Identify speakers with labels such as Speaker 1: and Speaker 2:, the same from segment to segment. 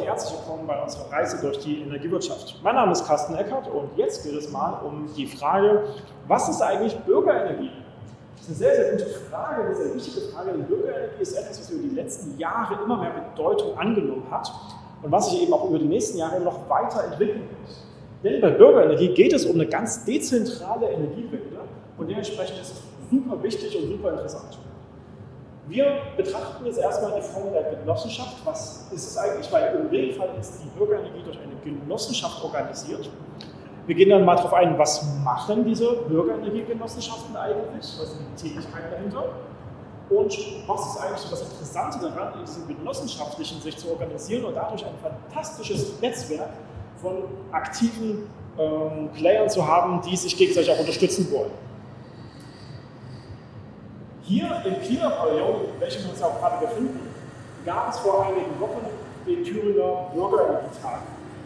Speaker 1: und herzlich willkommen bei unserer Reise durch die Energiewirtschaft. Mein Name ist Carsten Eckert und jetzt geht es mal um die Frage, was ist eigentlich Bürgerenergie? Das ist eine sehr, sehr gute Frage, eine sehr wichtige Frage, denn Bürgerenergie ist etwas, was über die letzten Jahre immer mehr Bedeutung angenommen hat und was sich eben auch über die nächsten Jahre noch weiterentwickeln wird. Denn bei Bürgerenergie geht es um eine ganz dezentrale Energiewende und dementsprechend ist es super wichtig und super interessant. Wir betrachten jetzt erstmal die Form der Genossenschaft. Was ist es eigentlich? Weil im Regelfall ist die Bürgerenergie durch eine Genossenschaft organisiert. Wir gehen dann mal darauf ein, was machen diese Bürgerenergiegenossenschaften eigentlich? Was sind die Tätigkeiten dahinter? Und was ist eigentlich das Interessante daran, in diesem genossenschaftlichen sich zu organisieren und dadurch ein fantastisches Netzwerk von aktiven ähm, Playern zu haben, die sich gegenseitig auch unterstützen wollen. Hier im Klimapavillon, in welchem wir uns auch gerade befinden, gab es vor einigen Wochen den Thüringer Bürgerenergietag.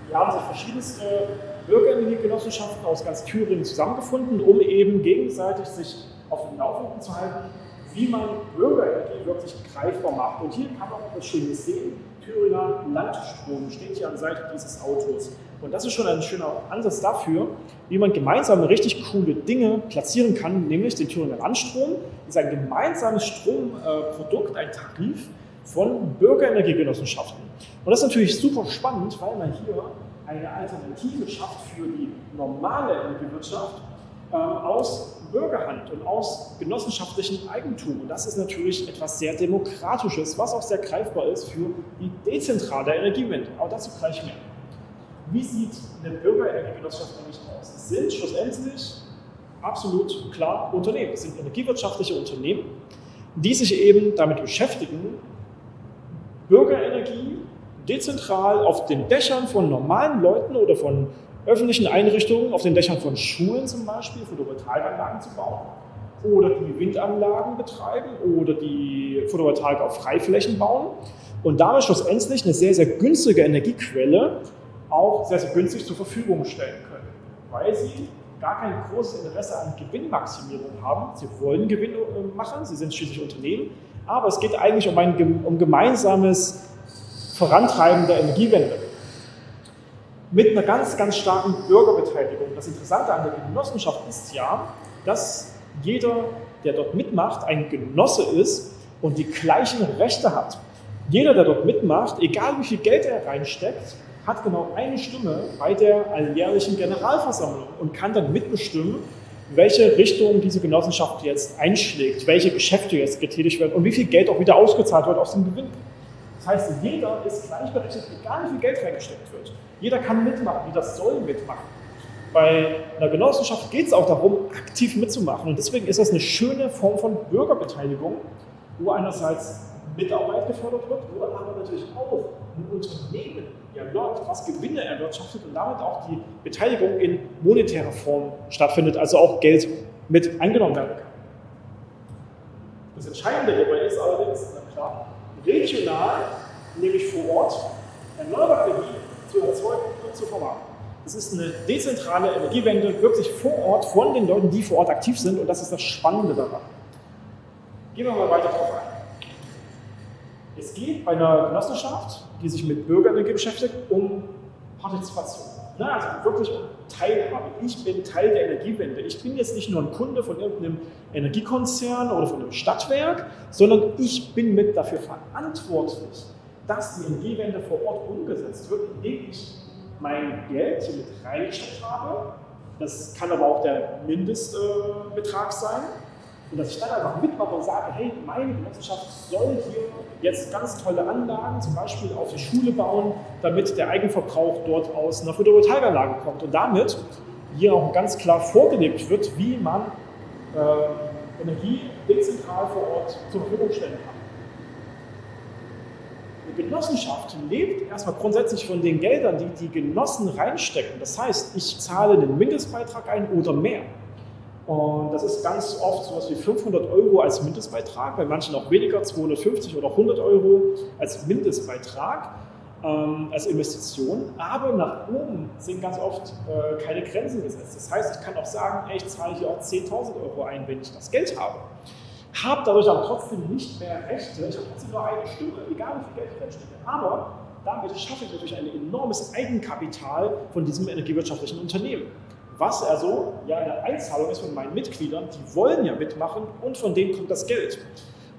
Speaker 1: Hier haben sich verschiedenste Bürgerenergiegenossenschaften aus ganz Thüringen zusammengefunden, um eben gegenseitig sich auf dem Laufenden zu halten, wie man Bürgerenergie wirklich greifbar macht. Und hier kann man auch etwas Schönes sehen. Thüringer Landstrom steht hier an der Seite dieses Autos. Und das ist schon ein schöner Ansatz dafür, wie man gemeinsam richtig coole Dinge platzieren kann, nämlich den Thüringer Landstrom. Das ist ein gemeinsames Stromprodukt, ein Tarif von Bürgerenergiegenossenschaften. Und das ist natürlich super spannend, weil man hier eine Alternative schafft für die normale Energiewirtschaft äh, aus Bürgerhand und aus genossenschaftlichem Eigentum. Und das ist natürlich etwas sehr Demokratisches, was auch sehr greifbar ist für die dezentrale Energiewende. Aber dazu gleich mehr. Wie sieht eine Bürgerenergiegenossenschaft eigentlich aus? Es sind schlussendlich absolut klar Unternehmen. Es sind energiewirtschaftliche Unternehmen, die sich eben damit beschäftigen, Bürgerenergie dezentral auf den Dächern von normalen Leuten oder von öffentlichen Einrichtungen, auf den Dächern von Schulen zum Beispiel, Photovoltaikanlagen zu bauen oder die Windanlagen betreiben oder die Photovoltaik auf Freiflächen bauen und damit schlussendlich eine sehr, sehr günstige Energiequelle auch sehr, sehr günstig zur Verfügung stellen können, weil sie gar kein großes Interesse an Gewinnmaximierung haben. Sie wollen Gewinn äh, machen, sie sind schließlich Unternehmen, aber es geht eigentlich um ein um gemeinsames Vorantreiben der Energiewende. Mit einer ganz, ganz starken Bürgerbeteiligung. Das Interessante an der Genossenschaft ist ja, dass jeder, der dort mitmacht, ein Genosse ist und die gleichen Rechte hat. Jeder, der dort mitmacht, egal wie viel Geld er reinsteckt, hat genau eine Stimme bei der alljährlichen Generalversammlung und kann dann mitbestimmen, welche Richtung diese Genossenschaft jetzt einschlägt, welche Geschäfte jetzt getätigt werden und wie viel Geld auch wieder ausgezahlt wird aus dem Gewinn. Das heißt, jeder ist gleichberechtigt, egal wie viel Geld reingesteckt wird. Jeder kann mitmachen, jeder soll mitmachen. Bei einer Genossenschaft geht es auch darum, aktiv mitzumachen. Und deswegen ist das eine schöne Form von Bürgerbeteiligung, wo einerseits Mitarbeit gefördert wird, wo aber natürlich auch ein Unternehmen ja läuft, was Gewinne erwirtschaftet und damit auch die Beteiligung in monetärer Form stattfindet, also auch Geld mit eingenommen werden kann. Das Entscheidende hierbei ist allerdings, na klar, regional, nämlich vor Ort, erneuerbare Energie zu erzeugen und zu vermarkten. Es ist eine dezentrale Energiewende, wirklich vor Ort, von den Leuten, die vor Ort aktiv sind und das ist das Spannende daran. Gehen wir mal weiter drauf ein. Es geht bei einer Genossenschaft, die sich mit Bürgerenergie beschäftigt, um Partizipation. Na, also wirklich Teilhabe. Ich bin Teil der Energiewende. Ich bin jetzt nicht nur ein Kunde von irgendeinem Energiekonzern oder von einem Stadtwerk, sondern ich bin mit dafür verantwortlich, dass die Energiewende vor Ort umgesetzt wird, indem ich mein Geld hier mit reingesteckt habe. Das kann aber auch der Mindestbetrag sein und dass ich dann einfach mitmache und sage, hey, meine Genossenschaft soll hier jetzt ganz tolle Anlagen, zum Beispiel auf die Schule bauen, damit der Eigenverbrauch dort aus einer Photovoltaikanlage kommt. Und damit hier auch ganz klar vorgelebt wird, wie man äh, Energie dezentral vor Ort zur Verfügung stellen kann. Eine Genossenschaft lebt erstmal grundsätzlich von den Geldern, die die Genossen reinstecken. Das heißt, ich zahle einen Mindestbeitrag ein oder mehr. Und das ist ganz oft so etwas wie 500 Euro als Mindestbeitrag, bei manchen auch weniger, 250 oder 100 Euro als Mindestbeitrag, ähm, als Investition. Aber nach oben sind ganz oft äh, keine Grenzen gesetzt. Das heißt, ich kann auch sagen, ey, ich zahle hier auch 10.000 Euro ein, wenn ich das Geld habe. Habe dadurch aber trotzdem nicht mehr Rechte, ich habe trotzdem nur eine Stimme, egal wie viel Geld ich reinstecke. Aber damit schaffe ich natürlich ein enormes Eigenkapital von diesem energiewirtschaftlichen Unternehmen. Was also ja eine Einzahlung ist von meinen Mitgliedern, die wollen ja mitmachen und von denen kommt das Geld.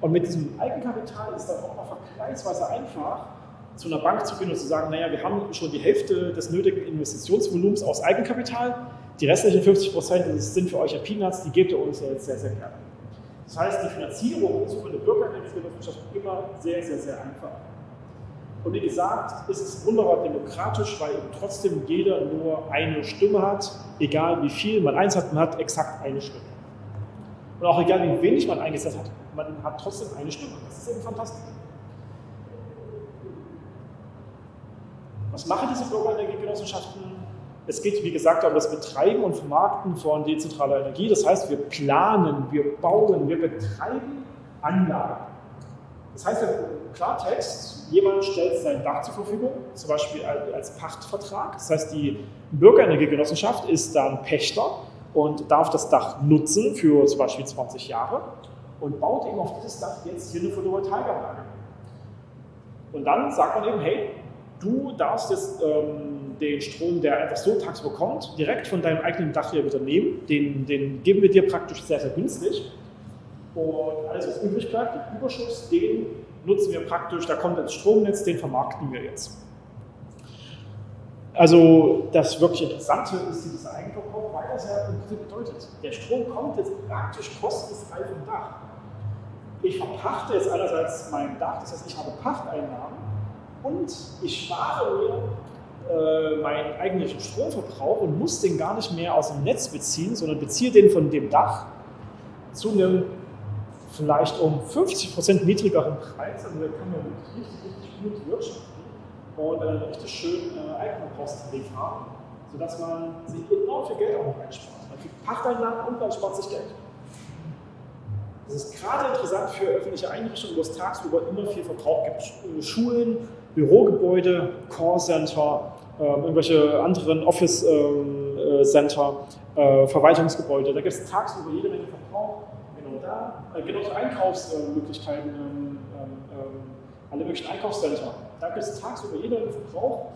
Speaker 1: Und mit diesem Eigenkapital ist dann auch noch vergleichsweise einfach, zu einer Bank zu gehen und zu sagen, naja, wir haben schon die Hälfte des nötigen Investitionsvolumens aus Eigenkapital, die restlichen 50 Prozent sind für euch ja Peanuts, die gebt ihr uns ja jetzt sehr, sehr gerne. Das heißt, die Finanzierung ist für eine Bürgerrechtsgenossenschaft immer sehr, sehr, sehr einfach. Und wie gesagt, ist es wunderbar demokratisch, weil eben trotzdem jeder nur eine Stimme hat, egal wie viel man einsetzt, man hat exakt eine Stimme. Und auch egal wie wenig man eingesetzt hat, man hat trotzdem eine Stimme. Das ist eben fantastisch. Was machen diese Bürgerenergiegenossenschaften? Es geht, wie gesagt, um das Betreiben und Vermarkten von dezentraler Energie. Das heißt, wir planen, wir bauen, wir betreiben Anlagen. Das heißt im Klartext, jemand stellt sein Dach zur Verfügung, zum Beispiel als Pachtvertrag. Das heißt, die Bürgerenergiegenossenschaft ist dann Pächter und darf das Dach nutzen für zum Beispiel 20 Jahre und baut eben auf dieses Dach jetzt hier eine Photovoltaikanlage. Und dann sagt man eben, hey, du darfst jetzt ähm, den Strom, der einfach so tagsüber kommt, direkt von deinem eigenen Dach hier wieder nehmen. Den, den geben wir dir praktisch sehr, sehr günstig. Und alles, was übrig bleibt, den Überschuss, den nutzen wir praktisch, da kommt ins Stromnetz, den vermarkten wir jetzt. Also das wirklich Interessante ist dieses Eigenverbrauch, weil das ja im bedeutet, der Strom kommt jetzt praktisch kostenfrei vom Dach. Ich verpachte jetzt einerseits mein Dach, das heißt, ich habe Pachteinnahmen und ich spare mir äh, meinen eigentlichen Stromverbrauch und muss den gar nicht mehr aus dem Netz beziehen, sondern beziehe den von dem Dach zu einem vielleicht um 50% niedrigeren Preis. Also da kann man richtig, richtig gut wirtschaften und einen richtig schönen äh, Eigenverbrauchstarif haben, sodass man sich enorm viel Geld auch noch einspart. Man kriegt Pachteinnahmen und man spart sich Geld. Das ist gerade interessant für öffentliche Einrichtungen, wo es tagsüber immer viel Verbrauch gibt. Schulen, Bürogebäude, Callcenter, äh, irgendwelche anderen Office-Center, ähm, äh, äh, Verwaltungsgebäude. Da gibt es tagsüber jede Menge Verbrauch. Äh, genauso Einkaufsmöglichkeiten, ähm, ähm, alle möglichen Einkaufscenter. Da gibt es tagsüber jede Menge Verbrauch.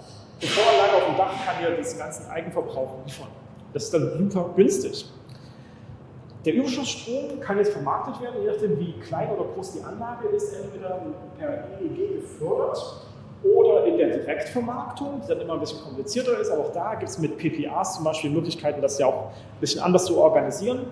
Speaker 1: Die Voranlage auf dem Dach kann ja diesen ganzen Eigenverbrauch liefern. Das ist dann super günstig. Der Überschussstrom kann jetzt vermarktet werden, je nachdem wie klein oder groß die Anlage ist, entweder per EEG gefördert oder in der Direktvermarktung, die dann immer ein bisschen komplizierter ist, aber auch da gibt es mit PPAs zum Beispiel Möglichkeiten, das ja auch ein bisschen anders zu organisieren.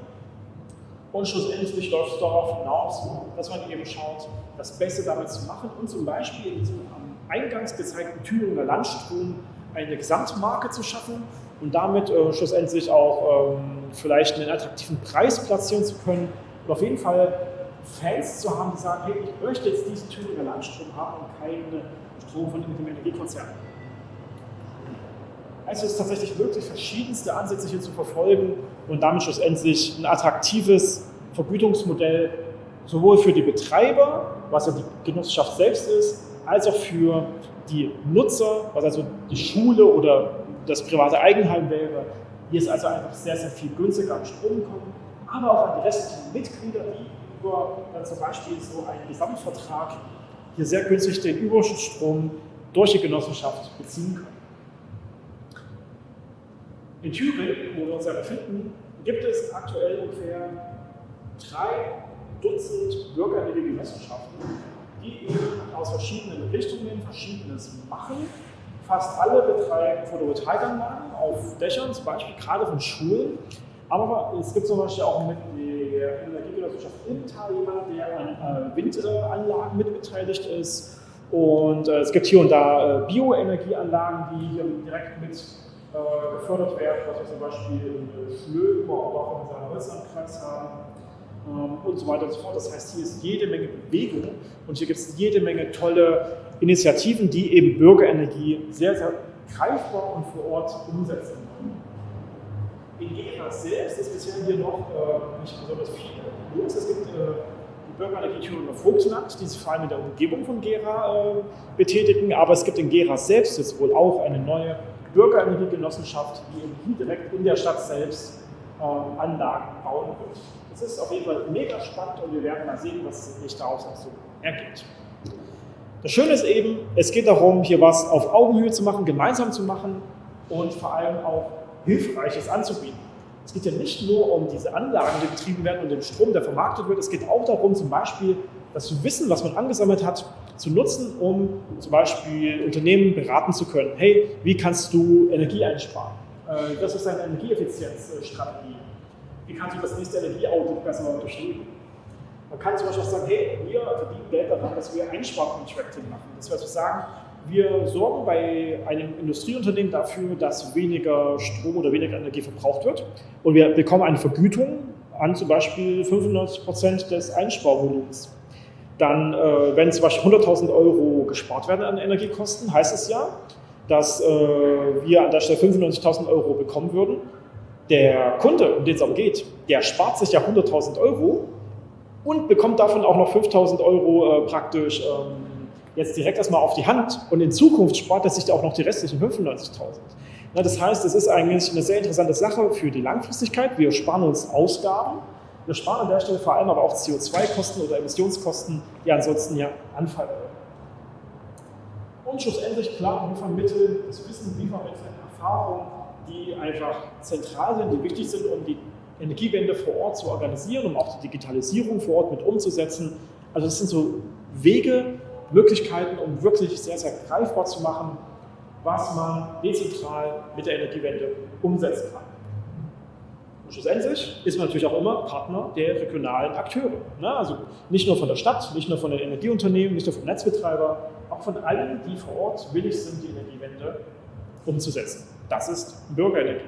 Speaker 1: Und schlussendlich läuft es darauf hinaus, dass man eben schaut, das Beste damit zu machen und zum Beispiel in diesem am Eingangs gezeigten Thüringer Landstrom eine Gesamtmarke zu schaffen und damit äh, schlussendlich auch ähm, vielleicht einen attraktiven Preis platzieren zu können und auf jeden Fall Fans zu haben, die sagen, hey, ich möchte jetzt diesen Thüringer Landstrom haben und keine Strom von dem Energiekonzern. Also es ist tatsächlich möglich, verschiedenste Ansätze hier zu verfolgen und damit schlussendlich ein attraktives Vergütungsmodell sowohl für die Betreiber, was ja die Genossenschaft selbst ist, als auch für die Nutzer, was also die Schule oder das private Eigenheim wäre. Hier ist also einfach sehr, sehr viel günstiger an Strom kommen, aber auch an die restlichen Mitglieder, die über dann zum Beispiel so einen Gesamtvertrag hier sehr günstig den Überschussstrom durch die Genossenschaft beziehen können. In Thüringen, wo wir uns ja befinden, gibt es aktuell ungefähr drei Dutzend bürgerliche Genossenschaften, die eben aus verschiedenen Richtungen Verschiedenes machen. Fast alle betreiben Photovoltaikanlagen auf Dächern, zum Beispiel gerade von Schulen. Aber es gibt zum Beispiel auch mit der Energiegenossenschaft Inntal jemanden, der an äh, Windanlagen mitbeteiligt ist. Und äh, es gibt hier und da äh, Bioenergieanlagen, die hier direkt mit gefördert werden, was wir zum Beispiel in oder auch in unserem Holzlandkreis haben ähm, und so weiter und so fort. Das heißt, hier ist jede Menge Bewegung und hier gibt es jede Menge tolle Initiativen, die eben Bürgerenergie sehr, sehr greifbar und vor Ort umsetzen wollen. In Gera selbst ist bisher hier noch äh, nicht besonders viel los. Es gibt äh, die Bürgerenergie Thüringer Vogtland, die sich vor allem in der Umgebung von Gera äh, betätigen, aber es gibt in Gera selbst jetzt wohl auch eine neue Bürgerenergiegenossenschaft, die eben hier direkt in der Stadt selbst ähm, Anlagen bauen wird. Das ist auf jeden Fall mega spannend und wir werden mal sehen, was sich daraus auch so ergibt. Das Schöne ist eben, es geht darum, hier was auf Augenhöhe zu machen, gemeinsam zu machen und vor allem auch Hilfreiches anzubieten. Es geht ja nicht nur um diese Anlagen, die betrieben werden und den Strom, der vermarktet wird. Es geht auch darum, zum Beispiel das Wissen, was man angesammelt hat, zu nutzen, um zum Beispiel Unternehmen beraten zu können. Hey, wie kannst du Energie einsparen? Äh, das ist eine Energieeffizienzstrategie. Wie kannst du das nächste Energieaudit besser unterstützen? Man kann zum Beispiel auch sagen, hey, wir verdienen Geld daran, dass wir Einsparcontracting machen. Das heißt, wir sagen, wir sorgen bei einem Industrieunternehmen dafür, dass weniger Strom oder weniger Energie verbraucht wird. Und wir bekommen eine Vergütung an zum Beispiel 95 Prozent des Einsparvolumens. Dann, äh, wenn zum Beispiel 100.000 Euro gespart werden an Energiekosten, heißt es ja, dass äh, wir an der Stelle 95.000 Euro bekommen würden. Der Kunde, um den es aber geht, der spart sich ja 100.000 Euro und bekommt davon auch noch 5.000 Euro äh, praktisch ähm, jetzt direkt erstmal auf die Hand und in Zukunft spart er sich auch noch die restlichen 95.000. Das heißt, es ist eigentlich eine sehr interessante Sache für die Langfristigkeit. Wir sparen uns Ausgaben, wir sparen an der Stelle vor allem aber auch CO2-Kosten oder Emissionskosten, die ansonsten ja anfallen. Und schlussendlich, klar, wir vermitteln das Wissen, wir vermitteln Erfahrungen, die einfach zentral sind, die wichtig sind, um die Energiewende vor Ort zu organisieren, um auch die Digitalisierung vor Ort mit umzusetzen. Also das sind so Wege, Möglichkeiten, um wirklich sehr, sehr greifbar zu machen, was man dezentral mit der Energiewende umsetzen kann. Und schlussendlich ist man natürlich auch immer Partner der regionalen Akteure. Ne? Also nicht nur von der Stadt, nicht nur von den Energieunternehmen, nicht nur vom Netzbetreiber, auch von allen, die vor Ort willig sind, die Energiewende umzusetzen. Das ist Bürgerenergie.